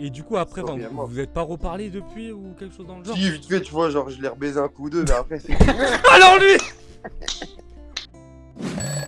Et du coup, après, enfin, vous, vous êtes pas reparlé depuis ou quelque chose dans le genre Si, vite fait, tu vois, genre, je l'ai rebaisé un coup ou deux, mais après, c'est. Alors lui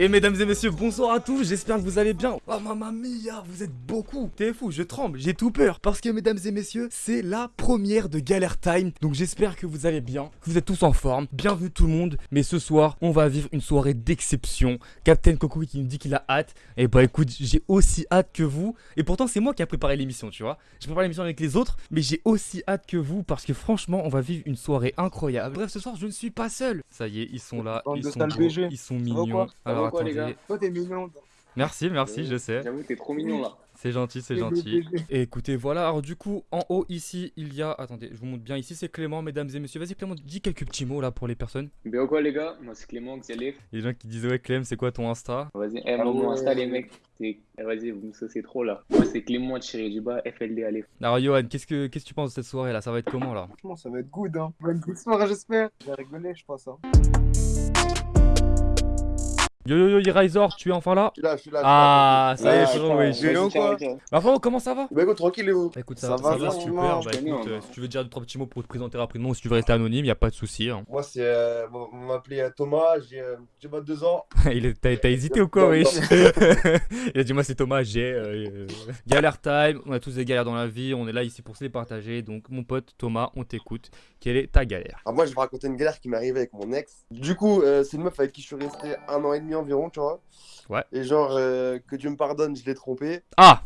Et mesdames et messieurs, bonsoir à tous, j'espère que vous allez bien. Oh mamma mia, vous êtes beaucoup. T'es fou, je tremble, j'ai tout peur. Parce que mesdames et messieurs, c'est la première de Galère Time. Donc j'espère que vous allez bien, que vous êtes tous en forme. Bienvenue tout le monde. Mais ce soir, on va vivre une soirée d'exception. Captain Coco qui nous dit qu'il a hâte. Et bah écoute, j'ai aussi hâte que vous. Et pourtant, c'est moi qui a préparé l'émission, tu vois. J'ai préparé l'émission avec les autres, mais j'ai aussi hâte que vous parce que franchement, on va vivre une soirée incroyable. Bref, ce soir, je ne suis pas seul. Ça y est, ils sont là, ils sont beaux, ils sont mignons. Ça Alors va quoi, les attendez. gars Toi, t'es mignon. Merci, merci, je sais. J'avoue, t'es trop mignon là. C'est gentil, c'est gentil. Et écoutez, voilà, alors du coup, en haut ici, il y a... Attendez, je vous montre bien, ici c'est Clément, mesdames et messieurs. Vas-y Clément, dis quelques petits mots là pour les personnes. Bien quoi, les gars? Moi, c'est Clément, Xalef. Les gens qui disent ouais Clem, c'est quoi ton Insta? Vas-y, eh, mon ouais. Insta, les mecs. eh, Vas-y, vous me saucez trop là. Moi, c'est Clément tiré du bas, FLD Alef. Alors Johan, qu'est-ce que qu'est-ce que tu penses de cette soirée là? Ça va être comment là? Franchement, ça va être good, hein. Bonne histoire, j'espère. Je vais rigoler, je pense, hein. Yo yo yo, Eraser, tu es enfin là Je suis là, je suis là. je suis là, Ah, ça y est, Ouais, frérot, putain, oui. quoi Bah frérot, comment ça va? Bah écoute, tranquille, et vous Bah écoute, Ça ça, ça va, va ça super. va, Bah écoute, on euh, si tu veux dire deux trois petits mots pour te présenter rapidement ou si tu veux rester anonyme, y a pas de souci. hein. Moi, c'est. euh, bon, on m'appelait euh, Thomas, j'ai euh, j'ai 22 ans. Il est- T'as hésité ou quoi, wesh. Il a dit moi c'est Thomas, j'ai euh, euh, galère time, on a tous des galères dans la vie, on est là ici pour se les partager. Donc mon pote Thomas, on t'écoute. Quelle est ta galère? Alors, moi, je vais raconter une galère qui m'est arrivée avec mon ex. Du coup, euh, c'est une meuf avec qui je suis resté un an et demi environ, tu vois. Ouais. Et genre, euh, que Dieu me pardonne, je l'ai trompé. Ah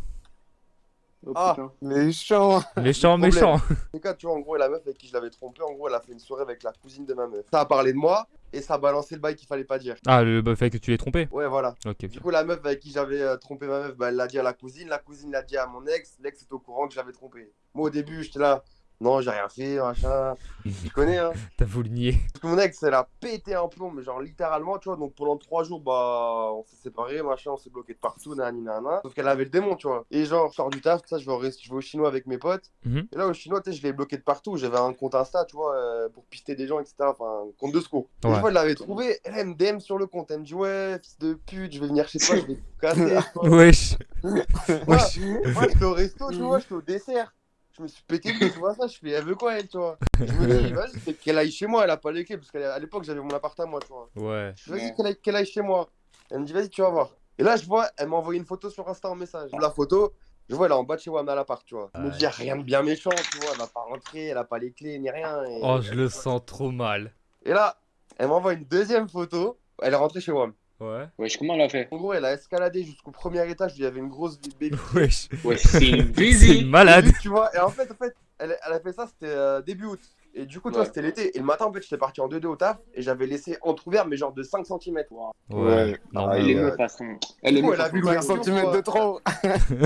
Oh Ah. Méchant. Méchant, méchant. C'est cas, tu vois, en gros, la meuf avec qui je l'avais trompé, en gros, elle a fait une soirée avec la cousine de ma meuf. Ça a parlé de moi et ça a balancé le bail qu'il fallait pas dire. Ah, le fait que tu l'aies trompé Ouais, voilà. Ok. Du coup, la meuf avec qui j'avais euh, trompé ma meuf, bah, elle l'a dit à la cousine. La cousine l'a dit à mon ex. L'ex est au courant que j'avais trompé. Moi, au début, j'étais là. Non, j'ai rien fait, machin. Tu connais, hein. T'as voulu nier. Parce que mon ex, elle a pété un plomb, mais genre littéralement, tu vois. Donc pendant trois jours, bah, on s'est séparés, machin, on s'est bloqué de partout, nani, nana. Sauf qu'elle avait le démon, tu vois. Et genre, je sors du taf, tout ça, je vais au, rest- je vais au chinois avec mes potes. Mhm. Et là, au chinois, tu sais, je l'ai bloqué de partout. J'avais un compte Insta, tu vois, euh, pour pister des gens, etc. Enfin, un compte de secours. Ouais. Une fois, elle l'avait trouvé, elle, me DM sur le compte. Elle me dit, ouais, fils de pute, je vais venir chez toi, je vais te casser. Wesh. Moi, Wesh. moi, j'étais au resto, tu vois, j'étais au dessert. Je me suis pété tu vois ça, je fais, elle veut quoi, elle, tu vois? Je me dis, vas-y, c'est qu'elle aille chez moi, elle a pas les clés, parce qu'à l'époque, j'avais mon appart à moi, tu vois. Ouais. Je dis, vas-y, qu'elle aille, chez moi. Elle me dit, vas-y, tu vas voir. Et là, je vois, elle m'a envoyé une photo sur Insta en message. La photo, je vois, elle est en bas de chez Wam à l'appart, tu vois. Je me dis, y a rien de bien méchant, tu vois, elle va pas rentrer, elle a pas les clés, ni rien. Et, Oh, je le sens trop mal. et là, elle m'envoie une deuxième photo, elle est rentrée chez Wam. Ouais. Wesh, comment elle a fait En gros, elle a escaladé jusqu'au premier étage où il y avait une grosse baby. Wesh. Wesh, c'est une busy. malade. Tu vois, et en fait, en fait elle, elle a fait ça, c'était euh, début août. Et du coup, toi, Ouais. c'était l'été. Et le matin, en fait, j'étais parti en 2-2 au taf et j'avais laissé entrouvert, mais genre de 5 cm. Ouais. Non, Ah, est à son. Elle est coup, elle a vu son. 5 l'ouverture, de trop.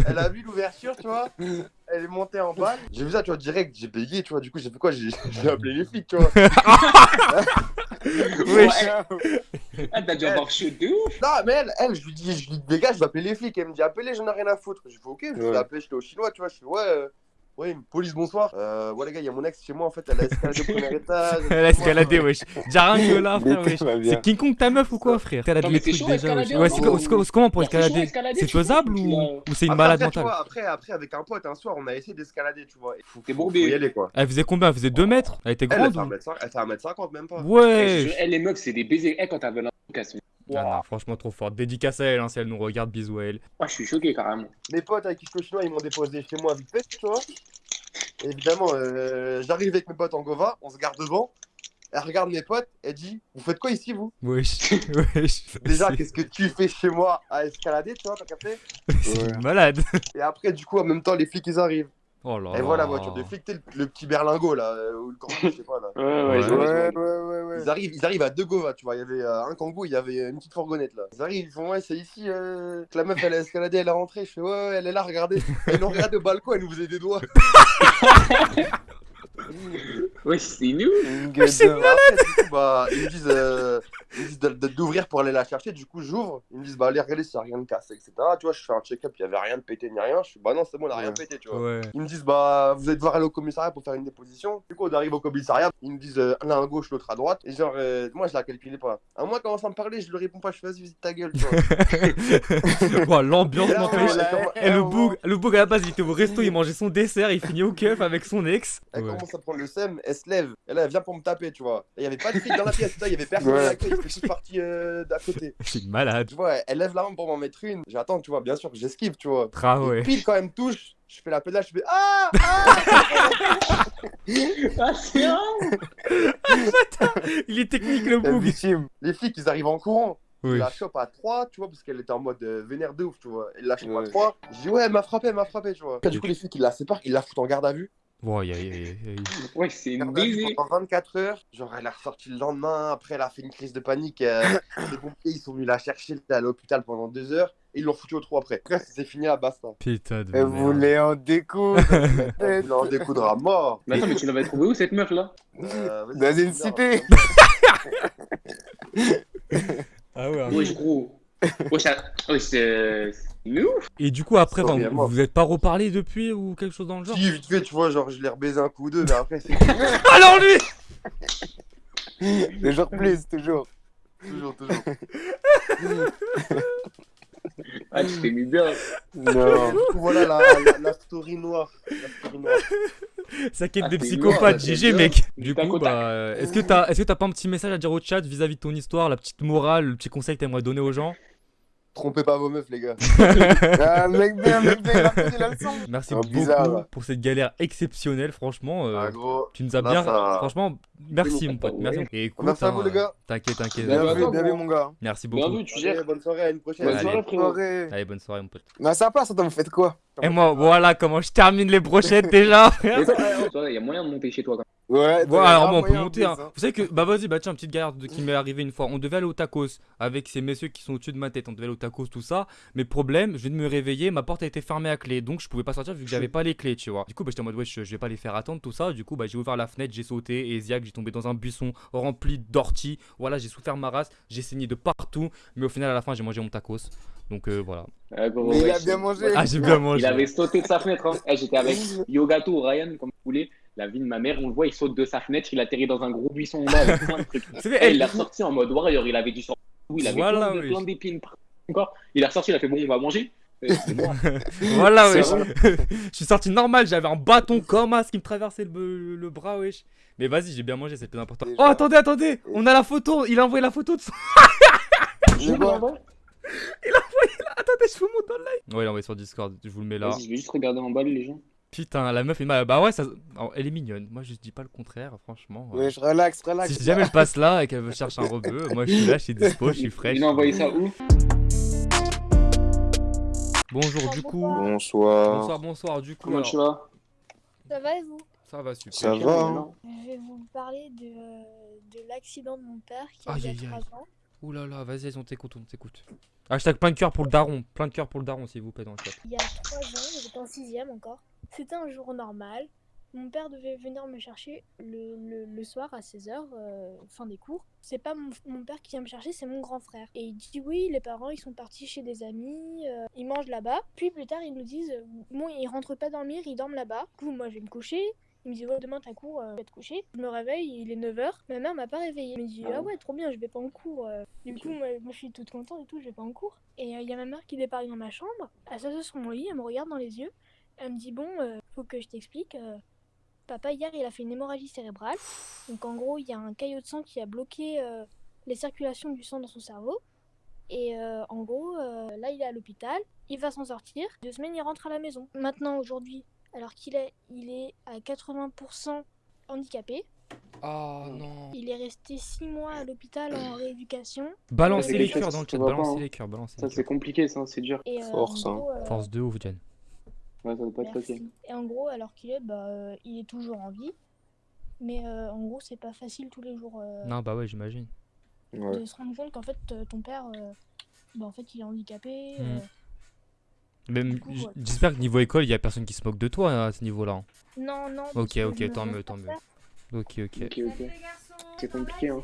Elle a vu l'ouverture, tu vois. Elle est montée en bas. J'ai vu ça, tu vois, direct, j'ai payé, tu vois. Du coup, j'ai fait quoi? J'ai j'ai appelé les flics, tu vois. Wesh. Ah, t'as dû avoir chaud de ouf. Non, mais elle, elle, je lui dis, je lui dis, les gars, je vais appeler les flics. Elle me dit, appelez, j'en ai rien à foutre. Je fais, ok, je vais Ouais. appeler, j'étais au chinois, tu vois. Je fais, ouais, ouais, police, bonsoir. Euh, ouais, les gars, il y a mon ex chez moi, en fait, elle a escaladé au premier étage. Elle a escaladé, wesh. Déjà rien que là, frère, wesh. C'est King Kong ta meuf ou quoi, frère? Escalade les trucs déjà, wesh. Ouais, c'est en co- c'est co- c'est comment pour Ouais, c'est chaud, escalader escalader, C'est faisable ou c'est une Après, malade mentale? après, après, avec un pote, un soir, on a essayé d'escalader, tu vois. T'es faut y bourbé. aller, quoi. Elle faisait combien? Elle faisait 2 mètres? Elle était grande fait ou? 1m50, elle fait 1m50 même pas. Ouais Elle, les meufs, c'est des baisers. Eh, quand t'avais Ah non, franchement trop fort. Dédicace à elle, hein, si elle nous regarde, bisous à elle. Ah, je suis choqué carrément. Mes potes avec qui je chinois, ils m'ont déposé chez moi vite fait, tu vois. Et évidemment, euh, j'arrive avec mes potes en Gova, on se garde devant. Elle regarde mes potes, elle dit Vous faites quoi ici, vous? Wesh, wesh. Déjà, qu'est-ce que tu fais chez moi à escalader, tu vois, t'as capté? C'est Ouais. malade. Et après, du coup, en même temps, les flics, ils arrivent. Oh là Et voilà, là. voiture de flic, t'es le, le petit berlingot, là, euh, ou le kangou, je sais pas, là. Ouais, Ouais. ouais. Ils arrivent, ils arrivent à deux Gova, tu vois. Il y avait euh, un kangou, il y avait une petite fourgonnette là. Ils arrivent, ils font ouais, c'est ici euh, que la meuf elle a escaladé, elle est rentrée. Je fais ouais, ouais, elle est là, regardez. Elle nous regarde au balcon, elle nous faisait des doigts. Ouais, c'est nous. Mais c'est après, coup, bah, ils me disent, euh, ils me disent de- de- d'ouvrir pour aller la chercher. Du coup, j'ouvre. Ils me disent, bah, allez, regardez s'il n'y a rien de cassé, etc. Tu vois, je fais un check-up, il n'y avait rien de pété ni rien. Je suis, bah, non, c'est bon, on n'a rien Ouais. pété, tu vois. Ouais. Ils me disent, bah, vous allez devoir aller au commissariat pour faire une déposition. Du coup, on arrive au commissariat. Ils me disent, euh, l'un à gauche, l'autre à droite. Et genre, euh, moi, je la calculais pas. À moi, commence à me parler, je lui réponds pas. Je fais, vas-y, visite ta gueule, tu vois. L'ambiance commence- Et le boug, le boug à la base il était au resto, il mangeait son dessert, il finit au keuf avec son ex. Elle Ouais. Commence à prendre le seum, elle se lève, et là elle vient pour me taper, tu vois. Il y avait pas de flic dans la pièce, il y avait personne Ouais. ils étaient tous partis euh, d'à côté. C'est une malade. Tu vois, elle lève la main pour m'en mettre une. J'attends, tu vois, bien sûr, j'esquive, tu vois. Ah Et ouais. pile quand elle me touche, je fais la pédale, je fais Ah Ah Ah, c'est. Il est technique le victime. Les flics ils arrivent en courant. Oui. Il la chope à 3, tu vois, parce qu'elle était en mode euh, vénère de ouf, tu vois. Elle la chope à Ouais. 3. Je dis Ouais, elle m'a frappé, elle m'a frappé, tu vois. Du coup, les flics ils la séparent, ils la foutent en garde à vue. Bon, y a- y a- y a- Ouais, c'est une baisée. pendant 24 heures. Genre, elle est ressortie le lendemain. Après, elle a fait une crise de panique. euh, les pompiers, ils sont venus la chercher elle était à l'hôpital pendant 2 heures. Et ils l'ont foutu au trou après. Après, c'est fini à basta. Putain de Elle merde. voulait en découdre. Elle voulait en découdre à mort. Mais attends, mais tu l'avais trouvé où cette meuf là Euh, vas-y, Dans une cité. Ah ouais. hein. Wesh, gros. Wesh, ah, wesh, c'est c'est nous Et du coup après, enfin, vous vous êtes pas reparlé depuis ou quelque chose dans le genre Si, vite fait, tu vois, genre, je l'ai rebaisé un coup ou deux, mais après, c'est Alors lui Toujours plus, toujours. toujours, toujours. Ah, tu t'es mis bien. Non. Du coup, voilà la, la, la story noire. La story noire. Quête Ah, de t'es psychopathe, lourd, GG mec. Du coup, bah, euh, est-ce que t'as, est-ce que t'as pas un petit message à dire au chat vis-à-vis de ton histoire, la petite morale, le petit conseil que t'aimerais donner aux gens? Trompez pas vos meufs, les gars. Ah, mec bien, mec bien, la leçon. Merci Oh, beaucoup bizarre, pour cette galère exceptionnelle, franchement. euh, Ah, gros. tu nous as là, bien, ça- franchement, merci mon pote, merci. Et écoute, Merci à vous, hein, les gars. T'inquiète, t'inquiète. Bien Bien vu, vu, bien vu, mon gars. Merci Bien beaucoup. vu, tu Allez, gères. bonne soirée, à une prochaine. Bonne Allez. soirée. Allez, bonne soirée mon pote. Mais à sa place, attends, vous faites quoi? Et moi, voilà comment je termine les brochettes déjà. Il y a moyen de monter chez toi quand Ouais, alors bon, on peut monter. Hein. Vous savez que, bah vas-y, bah tiens, petite galère de- qui m'est arrivée une fois. On devait aller au tacos avec ces messieurs qui sont au-dessus de ma tête. On devait aller au tacos, tout ça. Mais problème, je viens de me réveiller, ma porte a été fermée à clé. Donc je pouvais pas sortir vu que j'avais pas les clés, tu vois. Du coup, bah j'étais en mode, ouais, je, je vais pas les faire attendre, tout ça. Du coup, bah j'ai ouvert la fenêtre, j'ai sauté. Et Ziac, j'ai tombé dans un buisson rempli d'orties. Voilà, j'ai souffert ma race. J'ai saigné de partout. Mais au final, à la fin, j'ai mangé mon tacos. Donc euh, voilà. Mais il a bien mangé. Ah, j'ai bien mangé. Il avait sauté de sa fenêtre. Hein. Eh, J'étais avec Yogato ou Ryan, comme vous voulez. La vie de ma mère, on le voit, il saute de sa fenêtre, il atterrit dans un gros buisson en bas avec plein de trucs. Il l'a ressorti en mode warrior, il avait du sang. Il avait Voilà, plein oui. plein d'épines. Encore. Il a ressorti, il a fait bon, on va manger. C'est moi. Voilà, wesh. je suis sorti normal, j'avais un bâton comme as qui me traversait le, le bras, wesh. Mais vas-y, j'ai bien mangé, c'est le plus important. Déjà. Oh, attendez, attendez, on a la photo, il a envoyé la photo de son. Mais quoi Attendez, je vous montre dans le live. Ouais, il a envoyé sur Discord, je vous le mets là. Vas-y, je vais juste regarder en bas les gens. Putain, la meuf est mal. Bah ouais, ça... elle est mignonne. Moi, je dis pas le contraire, franchement. ouais. Ouais, je relaxe, relax. Si jamais elle passe là et qu'elle veut chercher un rebeu, moi je suis là, je suis dispo, je suis fraîche. Il a envoyé ça où? Bonjour, du coup. Bonsoir. Bonsoir, bonsoir, du coup. Comment alors, tu vas? Ça va et vous? Ça va super. Ça va, hein. Je vais vous parler de, euh, de l'accident de mon père qui a eu aïe, aïe. 3 ans. Ouh là là, vas-y, on t'écoute, on t'écoute. Hashtag plein de cœur pour le daron, plein de cœur pour le daron, s'il vous plaît, dans le chat. Il y a 3 ans, j'étais en 6ème encore. C'était un jour normal. Mon père devait venir me chercher le, le- soir à 16h, fin des cours. C'est pas mon, père qui vient me chercher, c'est mon grand frère. Et il dit oui, les parents ils sont partis chez des amis, euh, ils mangent là-bas. Puis plus tard ils nous disent, euh, bon ils rentrent pas dormir, ils dorment là-bas. Du coup moi je vais me coucher. Il me dit ouais demain t'as cours, euh, je vais te coucher. Je me réveille, il est 9h. Ma mère m'a pas réveillée. Elle me dit ah ouais trop bien, je vais pas en cours. euh. Du coup moi, moi, je suis toute contente et tout, je vais pas en cours. Et il y a ma mère qui débarque dans ma chambre, elle s'assoit sur mon lit, elle me regarde dans les yeux. Elle me dit bon, euh, faut que je t'explique. euh, papa hier il a fait une hémorragie cérébrale. Donc en gros il y a un caillot de sang qui a bloqué euh, les circulations du sang dans son cerveau. Et euh, en gros euh, là il est à l'hôpital, il va s'en sortir. Deux semaines il rentre à la maison. Maintenant aujourd'hui, alors qu'il est, il est à 80% handicapé. Oh non. Il est resté six mois à l'hôpital en rééducation. Balancez les cœurs dans le chat, pas, balancez hein. les cœurs, balancez Ça, les c'est compliqué, ça, c'est dur. Et, euh, Force, euh, Force de ouf, Jen. Ouais, ça doit pas être facile. Et en gros, alors qu'il est, bah, euh, il est toujours en vie. Mais euh, en gros, c'est pas facile tous les jours euh, Non, bah ouais, j'imagine. Ouais. de se rendre compte qu'en fait, euh, ton père, euh, bah, en fait, il est handicapé. Mm. euh, Même, Du coup, j- ouais. j'espère que niveau école, il y a personne qui se moque de toi hein, à ce niveau-là. Non, non. Ok, ok, me tant mieux, pas tant mieux. Ok, ok. Ok, ok. C'est compliqué, hein.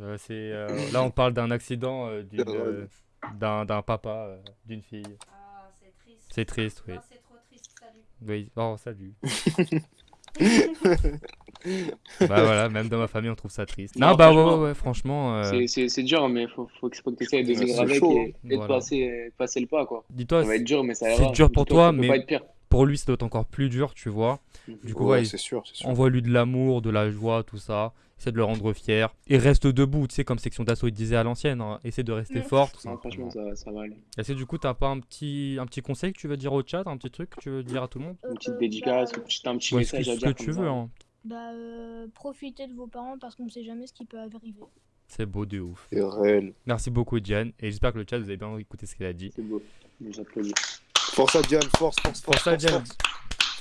Euh, c'est, euh, là, on parle d'un accident euh, d'une, euh, d'un, d'un papa, euh, d'une fille. Ah, c'est triste. C'est triste, oui. C'est trop triste, salut. Oui, oh, salut. bah voilà, même dans ma famille, on trouve ça triste. Non, Non, bah ouais, franchement, ouais, ouais, franchement. euh, C'est- C'est c'est dur, mais faut, faut que tu essaies de vivre c'est avec chaud, et, et de Voilà. passer, de passer le pas, quoi. Dis-toi, Ça va être dur, mais ça c'est dur pour toi, ça peut mais- pas être pire. pour lui, ça doit être encore plus dur, tu vois. Du coup, Ouais, ouais, c'est sûr, c'est sûr. envoie-lui de l'amour, de la joie, tout ça. Essaie de le rendre fier. Et reste debout, tu sais, comme section d'assaut, il disait à l'ancienne. hein. Essaie de rester fort, Non, franchement, ça, ça va aller. Est-ce que du coup, t'as pas un petit, un petit conseil que tu veux dire au chat, un petit truc que tu veux dire à tout le monde Une petite Euh, dédicace, bah, ou juste un petit Ouais, ce que, message à ce que dire. tu veux, hein. Bah, euh, profitez de vos parents parce qu'on ne sait jamais ce qui peut arriver. C'est beau de ouf. C'est réel. Merci beaucoup, Diane. Et j'espère que le chat, vous avez bien écouté ce qu'elle a dit. C'est beau. J'applaudis. Force à Diane, force, force, force. Force à Diane.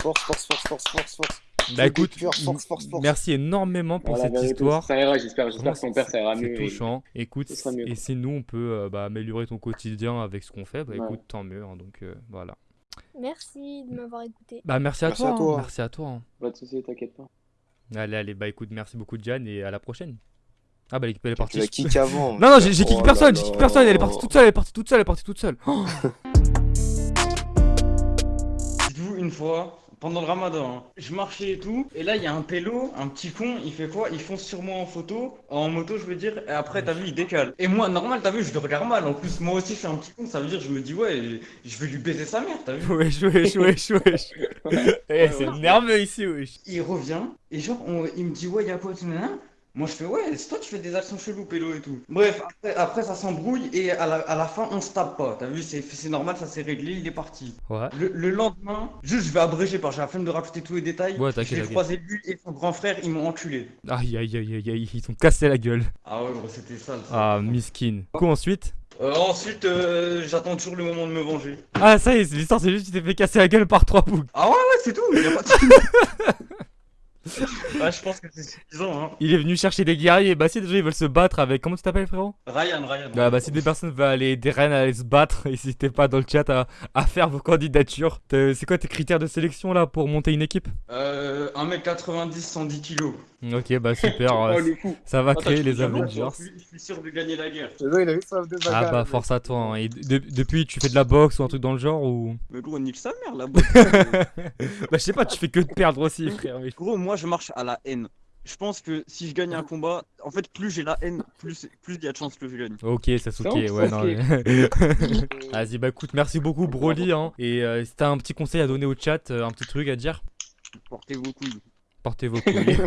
Force, force, force, force, force, force. Bah écoute, cœur, force, force, force. merci énormément pour Voilà, cette vérité, histoire. Ça ira, j'espère. J'espère que son père, ça ira C'est mieux. et- touchant. Écoute, sera mieux, et si nous, on peut euh, bah, améliorer ton quotidien avec ce qu'on fait, bah Ouais. écoute, tant mieux. hein, donc euh, voilà. Merci de m'avoir écouté. Bah merci à Merci toi. à hein, toi. Merci à toi. hein. Pas de soucis, t'inquiète pas. Allez, allez, bah écoute, merci beaucoup, Diane, et à la prochaine. Ah bah l'équipe elle est Tu partie. l'as kick avant. Non, non, j'ai j'ai kick Oh personne, j'ai kick personne, elle est partie toute seule, elle est partie toute seule, elle est partie toute seule. Oh Dites-vous une fois, pendant le ramadan, hein, je marchais et tout, et là il y a un pélo, un petit con, il fait quoi? Il fonce sur moi en photo, en moto je veux dire, et après t'as vu il décale. Et moi normal t'as vu je le regarde mal, en plus moi aussi je suis un petit con, ça veut dire je me dis ouais je vais lui baiser sa mère, t'as vu Wesh, wesh, wesh, wesh. Eh, c'est nerveux ici, wesh. Il revient, et genre on- il me dit ouais y'a quoi tout nanana moi je fais ouais, c'est toi tu fais des actions cheloues pélo et tout. Bref, après, après, ça s'embrouille et à la, à la fin on se tape pas. T'as vu, c'est c'est normal, ça s'est réglé, il est parti. Ouais. Le, le lendemain, juste je vais abréger parce que j'ai la flemme de rajouter tous les détails. Ouais, t'inquiète, t'inquiète. croisé lui et son grand frère, ils m'ont enculé. Aïe, aïe, aïe, aïe, aïe, ils ont cassé la gueule. Ah ouais, gros, c'était sale. ça. Ah, miskin. Du coup, ensuite? Euh, ensuite, euh, j'attends toujours le moment de me venger. Ah, ça y est, l'histoire, c'est juste tu t'es fait casser la gueule par trois boucs. Ah ouais, ouais, c'est tout. y a pas de... ah, je pense que c'est suffisant, hein. Il est venu chercher des guerriers. Bah, si des gens ils veulent se battre avec. Comment tu t'appelles, frérot? Ryan, Ryan. Ah, bah, si des personnes veulent aller, des reines à aller se battre, n'hésitez pas dans le chat à, à faire vos candidatures. C'est quoi tes critères de sélection là pour monter une équipe? Euh, 1m90, 110 kilos. Ok, bah super. Oh, euh, ça va Attends, créer les Avengers. Je suis, sûr de gagner la guerre. Le gars, il a eu soif de bagarre. Ah bah force à toi. hein. Et de- depuis tu fais de la boxe ou un truc dans le genre ou? Mais gros, nique sa mère là-bas. Bah je sais pas, tu fais que de perdre aussi frère. mais- Gros, moi je marche à la haine. Je pense que si je gagne un combat, en fait, plus j'ai la haine, plus plus il y a de chances que je gagne. Ok Sasuke, Ça, ouais non. Mais- Vas-y bah écoute, merci beaucoup Broly hein. Et euh, si t'as un petit conseil à donner au chat, euh, un petit truc à dire, Portez vos couilles. portez vos couilles.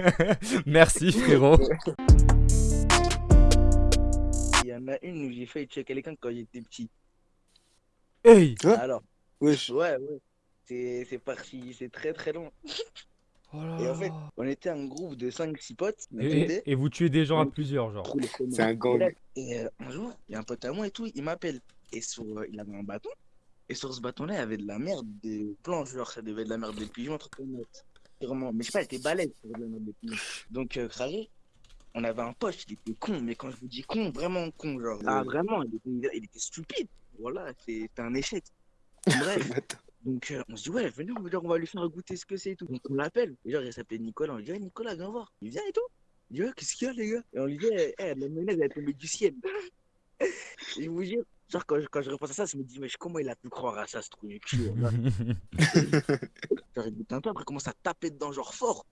merci frérot. Il y en a une où j'ai failli tuer quelqu'un quand j'étais petit. Hey Hein? Alors, Wesh. ouais, ouais. C'est c'est parti, c'est très très long. Oh Et en fait, on était un groupe de 5-6 potes. et, vous tuez des gens à plusieurs genre. C'est un gang. Et euh, un jour, il y a un pote à moi et tout, il m'appelle. Et sur, euh, il avait un bâton. Et sur ce bâton-là, il y avait de la merde, des planches, genre ça devait être de la merde des pigeons, un truc comme ça. Sûrement. Mais je sais pas, elle était balèze pour de la merde des pigeons. Donc, euh, on avait un pote, il était con, mais quand je vous dis con, vraiment con, genre. Ah, vraiment, il était, il était stupide. Voilà, c'était un échec. Bref. Donc euh, on se dit ouais venez on va, dire, on va lui faire goûter ce que c'est et tout. Donc on l'appelle. Et genre il s'appelait Nicolas. On lui dit ouais, Nicolas viens voir. Il vient et tout. Il dit ouais qu'est-ce qu'il y a les gars? Et on lui dit eh, eh, la mayonnaise elle est tombée du ciel. et vous dire genre quand je, quand je repense à ça je me dis mais comment il a pu croire à ça ce truc de cul là Genre il goûte un peu après il commence à taper dedans genre fort.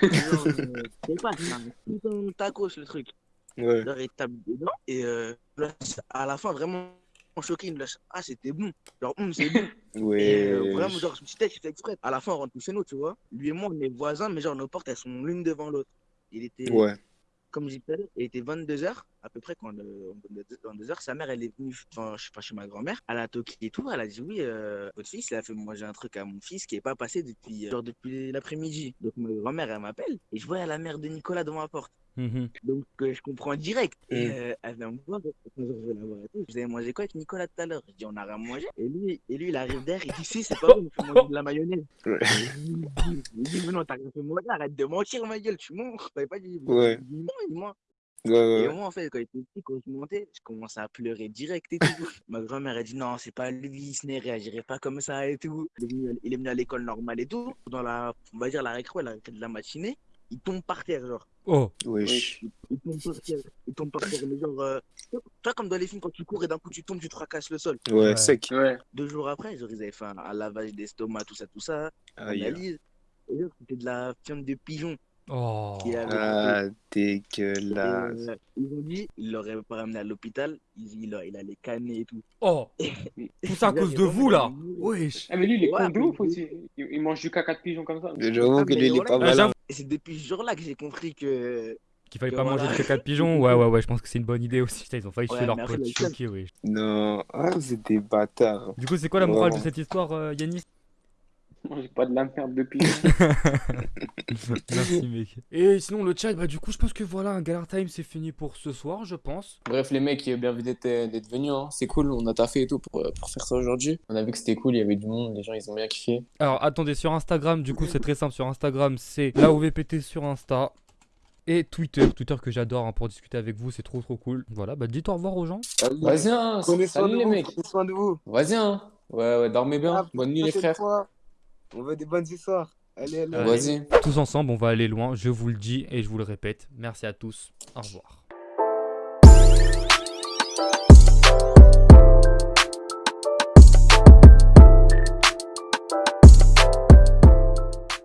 genre, euh, je sais pas c'est un putain de tacos le truc. Ouais. Genre, il tape dedans et euh, là, à la fin, vraiment choqué, il me lâche Ah, c'était bon. Genre, hum, c'est bon. Et euh, Ouais. vraiment, genre, je me suis dit, fait exprès. À la fin, on rentre tous chez nous, tu vois. Lui et moi, on est voisins, mais genre, nos portes, elles sont l'une devant l'autre. Il était, Ouais. comme à l'heure, il était 22h, à peu près, quand euh, 22h, sa mère, elle est venue, enfin, je sais pas, chez ma grand-mère. Elle a toqué et tout. Elle a dit, oui, euh, votre fils, il a fait manger un truc à mon fils qui est pas passé depuis, euh, genre, depuis l'après-midi. Donc, ma grand-mère, elle m'appelle et je vois la mère de Nicolas devant ma porte. Mhm. Donc, euh, je comprends direct. Et Mm. euh, elle vient me voir, je vais la voir et tout. Vous avez mangé quoi avec Nicolas tout à l'heure? Je dis, on a rien mangé. Et lui, et lui il arrive derrière, il dit, si, c'est pas bon, il faut manger de la mayonnaise. Ouais. Il dit, mais non, t'as rien fait manger, arrête de mentir, ma gueule, tu mens. T'avais pas dit. Ouais. Il non, il ment. Ouais, Et moi, en fait, quand il était petit, quand je montais, je commençais à pleurer direct et tout. Ma grand-mère a dit non, c'est pas lui, ce n'est réagirait pas comme ça et tout. Il est venu, il est venu à l'école normale et tout. Dans la, on va dire, la récré, la récré de la matinée, il tombe par terre, genre. Oh, Wesh. Il tombe par terre, il tombe par terre, mais genre, euh, tu vois, comme dans les films, quand tu cours et d'un coup tu tombes, tu te fracasses le sol. Ouais, Ouais. sec. Ouais. Deux jours après, genre, ils avaient fait un, un lavage d'estomac, tout ça, tout ça, Aïe. analyse. Et genre, c'était de la fiente de pigeon oh. qui avait Ah, Et, dégueulasse. euh, ils ont dit, ils l'auraient pas ramené à l'hôpital, il, il, il allait canner et tout. Oh, tout ça à cause de vous là. Wesh. Ah, mais lui, il est Ouais, con de ouf mais- aussi. Il, il mange du caca de pigeon comme ça. J'avoue Ah, que lui, il est pas voilà, Ah, malin. Et c'est depuis ce jour-là que j'ai compris que. Qu'il fallait Que pas voilà. manger de caca de pigeon Ouais, ouais, ouais, je pense que c'est une bonne idée aussi. Putain, ils ont failli Ouais, tuer leur pote il choqué, wesh. Non, ah, c'est des bâtards. Du coup, c'est quoi la morale de cette histoire, euh, Yanis Mange pas de la merde de pigeon. Merci, mec. Et sinon, le chat, bah, du coup, je pense que voilà, un Galar Time, c'est fini pour ce soir, je pense. Bref, les mecs, bien vu d'être venus. Hein. C'est cool, on a taffé et tout pour, euh, pour faire ça aujourd'hui. On a vu que c'était cool, il y avait du monde, les gens ils ont bien kiffé. Alors, attendez, sur Instagram, du coup, c'est très simple. Sur Instagram, c'est la OVPT sur Insta. Et Twitter, Twitter que j'adore hein, pour discuter avec vous, c'est trop trop cool. Voilà, bah dites au revoir aux gens. Vas-y, hein, salut de les vous, mecs. prenez soin de vous. Vas-y, hein. Ouais, ouais, dormez bien. Ah, Bonne nuit les frères. On veut des bonnes histoires. Allez, allez. Allez. Vas-y. Tous ensemble, on va aller loin, je vous le dis et je vous le répète. Merci à tous. Au revoir.